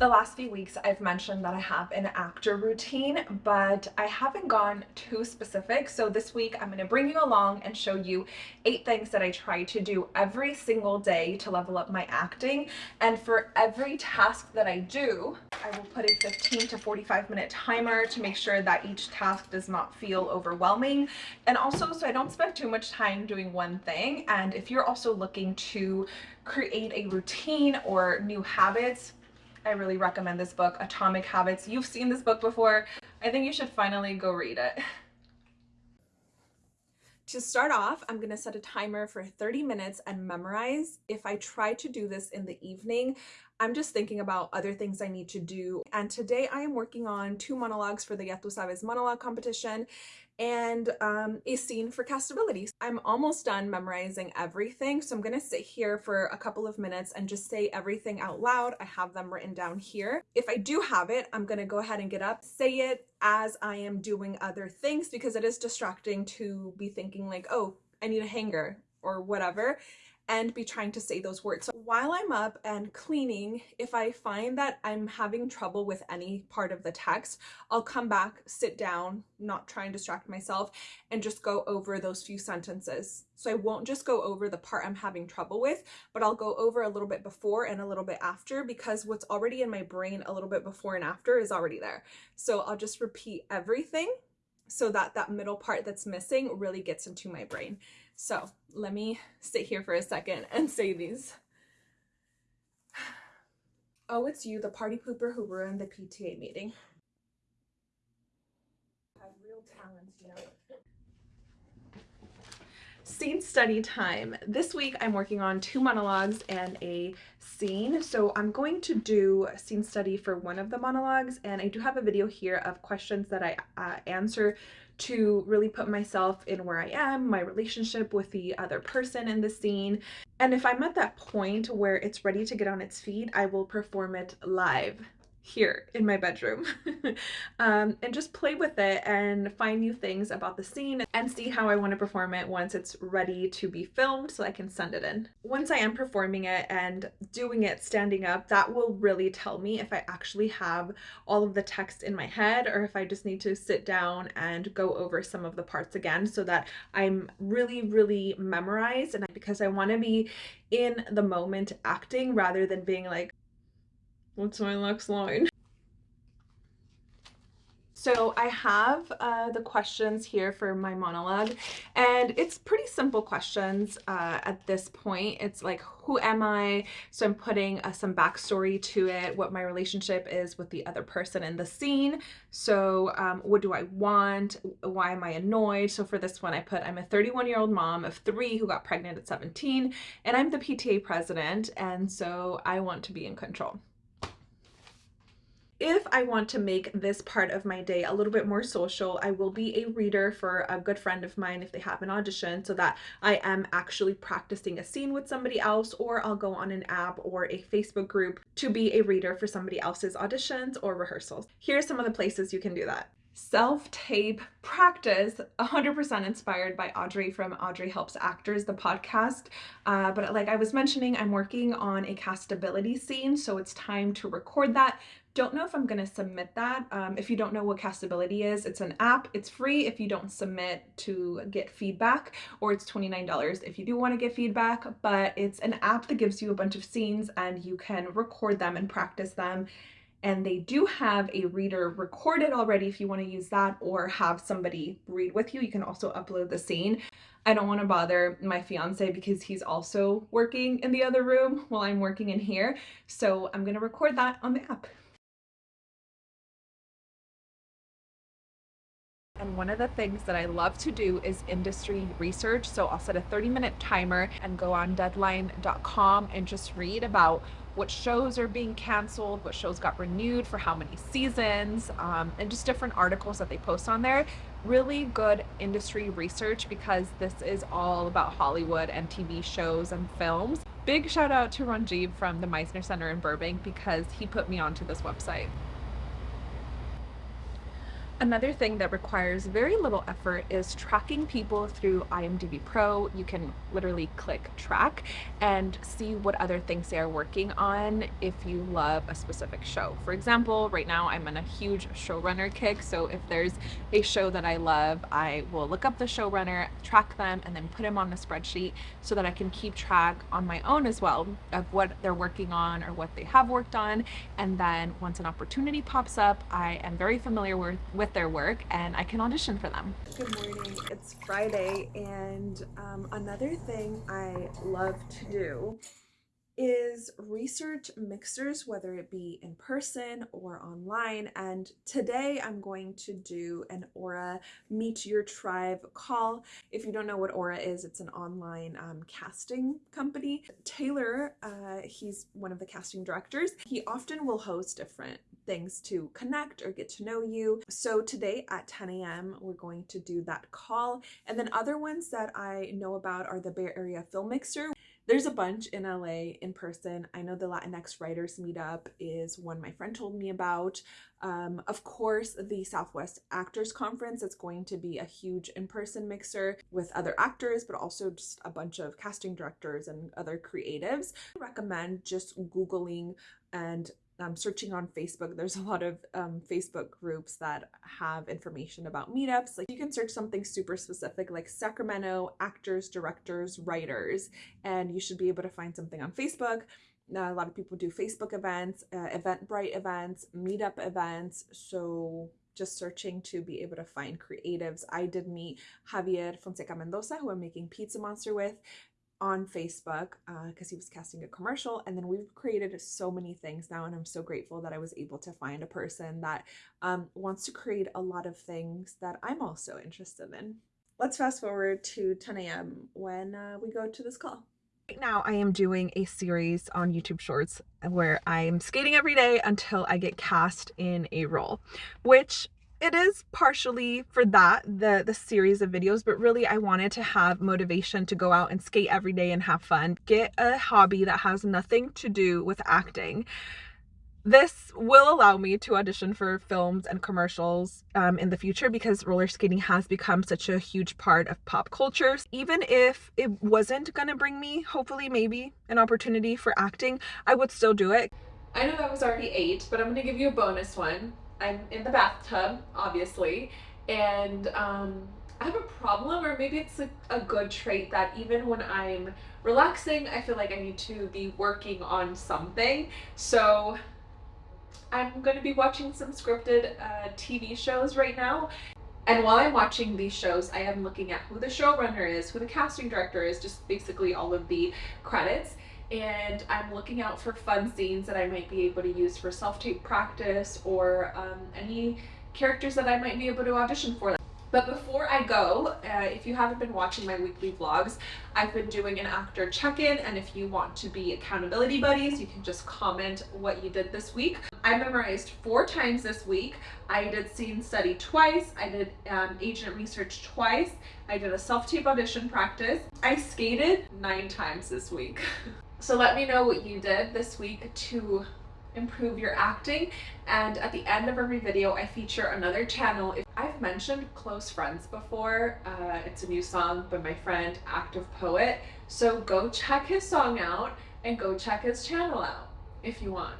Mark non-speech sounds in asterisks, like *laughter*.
The last few weeks I've mentioned that I have an actor routine, but I haven't gone too specific. So this week I'm going to bring you along and show you eight things that I try to do every single day to level up my acting. And for every task that I do, I will put a 15 to 45 minute timer to make sure that each task does not feel overwhelming. And also so I don't spend too much time doing one thing. And if you're also looking to create a routine or new habits, I really recommend this book, Atomic Habits. You've seen this book before. I think you should finally go read it. To start off, I'm going to set a timer for 30 minutes and memorize. If I try to do this in the evening, I'm just thinking about other things I need to do. And today I am working on two monologues for the Ya Tu Sabes monologue competition and um, a scene for castability. I'm almost done memorizing everything, so I'm gonna sit here for a couple of minutes and just say everything out loud. I have them written down here. If I do have it, I'm gonna go ahead and get up, say it as I am doing other things because it is distracting to be thinking like, oh, I need a hanger or whatever and be trying to say those words. So while I'm up and cleaning, if I find that I'm having trouble with any part of the text, I'll come back, sit down, not try and distract myself, and just go over those few sentences. So I won't just go over the part I'm having trouble with, but I'll go over a little bit before and a little bit after because what's already in my brain a little bit before and after is already there. So I'll just repeat everything so that that middle part that's missing really gets into my brain. So let me sit here for a second and say these. Oh, it's you, the party pooper who ruined the PTA meeting. Have real talent, you know. Scene study time. This week I'm working on two monologues and a scene. So I'm going to do a scene study for one of the monologues and I do have a video here of questions that I uh, answer to really put myself in where I am, my relationship with the other person in the scene. And if I'm at that point where it's ready to get on its feet, I will perform it live here in my bedroom *laughs* um, and just play with it and find new things about the scene and see how I want to perform it once it's ready to be filmed so I can send it in. Once I am performing it and doing it standing up, that will really tell me if I actually have all of the text in my head or if I just need to sit down and go over some of the parts again so that I'm really, really memorized and because I want to be in the moment acting rather than being like, What's my next line? So I have uh, the questions here for my monologue and it's pretty simple questions uh, at this point. It's like, who am I? So I'm putting uh, some backstory to it, what my relationship is with the other person in the scene. So um, what do I want? Why am I annoyed? So for this one, I put, I'm a 31 year old mom of three who got pregnant at 17 and I'm the PTA president. And so I want to be in control if I want to make this part of my day a little bit more social, I will be a reader for a good friend of mine if they have an audition so that I am actually practicing a scene with somebody else or I'll go on an app or a Facebook group to be a reader for somebody else's auditions or rehearsals. Here are some of the places you can do that. Self-tape practice 100% inspired by Audrey from Audrey Helps Actors the podcast. Uh, but like I was mentioning I'm working on a castability scene so it's time to record that don't know if I'm going to submit that. Um, if you don't know what Castability is, it's an app. It's free if you don't submit to get feedback, or it's $29 if you do want to get feedback, but it's an app that gives you a bunch of scenes and you can record them and practice them. And they do have a reader recorded already if you want to use that or have somebody read with you. You can also upload the scene. I don't want to bother my fiance because he's also working in the other room while I'm working in here. So I'm going to record that on the app. And one of the things that I love to do is industry research. So I'll set a 30 minute timer and go on deadline.com and just read about what shows are being canceled, what shows got renewed for how many seasons, um, and just different articles that they post on there. Really good industry research because this is all about Hollywood and TV shows and films. Big shout out to Ranjiv from the Meisner Center in Burbank because he put me onto this website. Another thing that requires very little effort is tracking people through IMDb Pro. You can literally click track and see what other things they are working on if you love a specific show. For example, right now I'm on a huge showrunner kick, so if there's a show that I love, I will look up the showrunner, track them, and then put them on a spreadsheet so that I can keep track on my own as well of what they're working on or what they have worked on. And then once an opportunity pops up, I am very familiar with, with their work and I can audition for them. Good morning, it's Friday and um, another thing I love to do is research mixers, whether it be in person or online. And today I'm going to do an Aura Meet Your Tribe call. If you don't know what Aura is, it's an online um, casting company. Taylor, uh, he's one of the casting directors. He often will host different things to connect or get to know you. So today at 10 a.m. we're going to do that call. And then other ones that I know about are the Bay Area Film Mixer. There's a bunch in LA in person. I know the Latinx Writers Meetup is one my friend told me about. Um, of course, the Southwest Actors Conference, it's going to be a huge in-person mixer with other actors, but also just a bunch of casting directors and other creatives. I recommend just Googling and um, searching on Facebook, there's a lot of um, Facebook groups that have information about meetups. Like you can search something super specific like Sacramento actors, directors, writers, and you should be able to find something on Facebook. Now, a lot of people do Facebook events, uh, Eventbrite events, meetup events. So just searching to be able to find creatives. I did meet Javier Fonseca Mendoza, who I'm making Pizza Monster with on Facebook because uh, he was casting a commercial and then we've created so many things now and I'm so grateful that I was able to find a person that um, wants to create a lot of things that I'm also interested in. Let's fast forward to 10 a.m. when uh, we go to this call. Right now I am doing a series on YouTube Shorts where I'm skating every day until I get cast in a role, which it is partially for that the the series of videos but really i wanted to have motivation to go out and skate every day and have fun get a hobby that has nothing to do with acting this will allow me to audition for films and commercials um, in the future because roller skating has become such a huge part of pop culture. Even if it wasn't gonna bring me, hopefully, maybe an opportunity for acting, I would still do it. I know that was already eight, but I'm gonna give you a bonus one. I'm in the bathtub, obviously, and um, I have a problem, or maybe it's a, a good trait that even when I'm relaxing, I feel like I need to be working on something. So I'm going to be watching some scripted uh, TV shows right now. And while I'm watching these shows, I am looking at who the showrunner is, who the casting director is, just basically all of the credits and I'm looking out for fun scenes that I might be able to use for self-tape practice or um, any characters that I might be able to audition for. But before I go, uh, if you haven't been watching my weekly vlogs, I've been doing an actor check-in and if you want to be accountability buddies, you can just comment what you did this week. I memorized four times this week. I did scene study twice. I did um, agent research twice. I did a self-tape audition practice. I skated nine times this week. *laughs* So let me know what you did this week to improve your acting and at the end of every video I feature another channel. If I've mentioned Close Friends before. Uh, it's a new song by my friend Active Poet. So go check his song out and go check his channel out if you want.